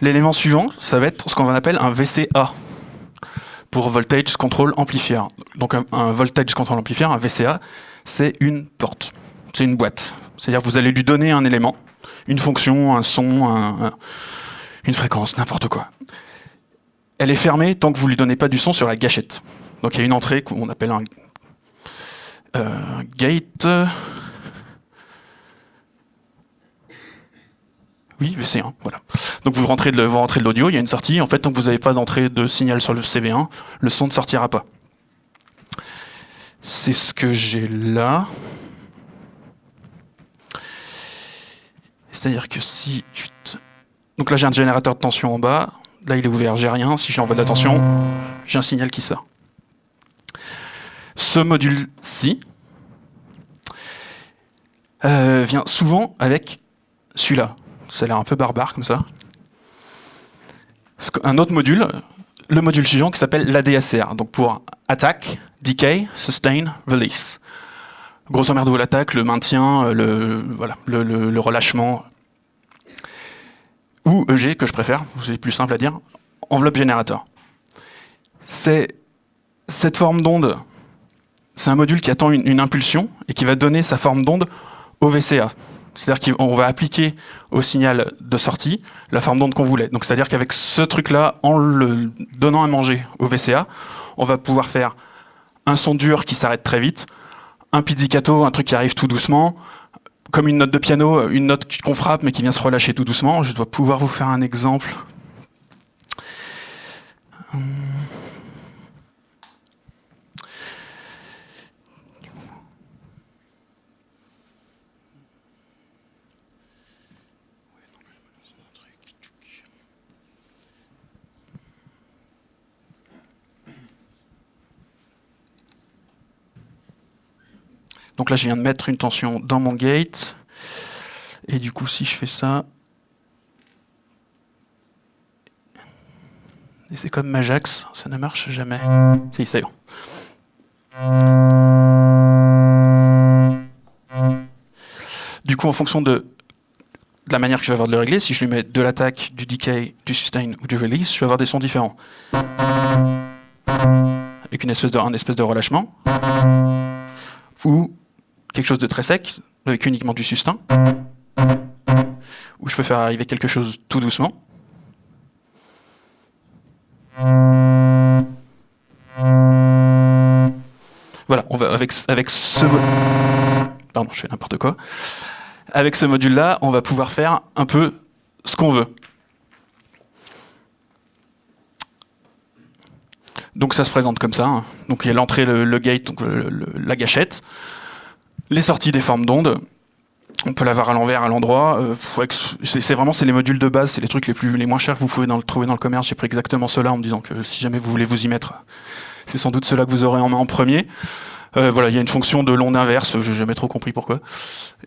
L'élément suivant, ça va être ce qu'on appelle un VCA pour Voltage Control Amplifier. Donc un, Voltage Control Amplifier, un VCA, c'est une porte, c'est une boîte. C'est-à-dire vous allez lui donner un élément, une fonction, un son, un, un, une fréquence, n'importe quoi. Elle est fermée tant que vous ne lui donnez pas du son sur la gâchette. Donc il y a une entrée qu'on appelle un euh, gate. Oui, VC1, voilà. Donc vous rentrez de, vous de l'audio, il y a une sortie. En fait, tant que vous n'avez pas d'entrée de signal sur le CV1, le son ne sortira pas. C'est ce que j'ai là. C'est-à-dire que si... Donc là, j'ai un générateur de tension en bas. Là, il est ouvert, j'ai rien. Si j'envoie de la tension, j'ai un signal qui sort. Ce module-ci euh, vient souvent avec celui-là. Ça a l'air un peu barbare comme ça. Un autre module, le module suivant qui s'appelle l'ADSR, donc pour Attack, Decay, Sustain, Release. Grosso merdo, l'attaque, le maintien, le, voilà, le, relâchement, ou EG que je préfère, c'est plus simple à dire, enveloppe générateur. C'est cette forme d'onde, c'est un module qui attend une, impulsion et qui va donner sa forme d'onde au VCA. C'est-à-dire qu'on va appliquer au signal de sortie la forme d'onde qu'on voulait. Donc c'est-à-dire qu'avec ce truc-là, en le donnant à manger au VCA, on va pouvoir faire un son dur qui s'arrête très vite, un pizzicato, un truc qui arrive tout doucement, comme une note de piano, une note qu'on frappe mais qui vient se relâcher tout doucement. Je dois pouvoir vous faire un exemple. Donc là, je viens de mettre une tension dans mon gate. Et du coup, si je fais ça... Et c'est comme Majax, ça ne marche jamais. Si, c'est bon. Du coup, en fonction de, de, la manière que je vais avoir de le régler, si je lui mets de l'attaque, du decay, du sustain ou du release, je vais avoir des sons différents. Avec une espèce de, un espèce de relâchement. Ou quelque chose de très sec, avec uniquement du sustain, où je peux faire arriver quelque chose tout doucement. Voilà, on va avec, avec ce pardon, je fais n'importe quoi. Avec ce module-là, on va pouvoir faire un peu ce qu'on veut. Donc ça se présente comme ça. Hein. Donc il y a l'entrée, le, gate, donc la gâchette les sorties des formes d'ondes. On peut l'avoir à l'envers, à l'endroit. Euh, c'est vraiment c'est les modules de base, c'est les trucs les plus les moins chers que vous pouvez trouver dans le commerce. J'ai pris exactement cela en me disant que si jamais vous voulez vous y mettre, c'est sans doute cela que vous aurez en main en premier. Euh, voilà, il y a une fonction de l'onde inverse, j'ai jamais trop compris pourquoi.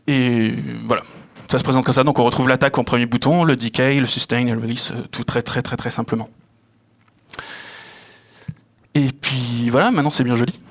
Et voilà, ça se présente comme ça. Donc on retrouve l'attaque en premier bouton, le decay, le sustain et le release, euh, tout très très très très simplement. Et puis voilà, maintenant c'est bien joli.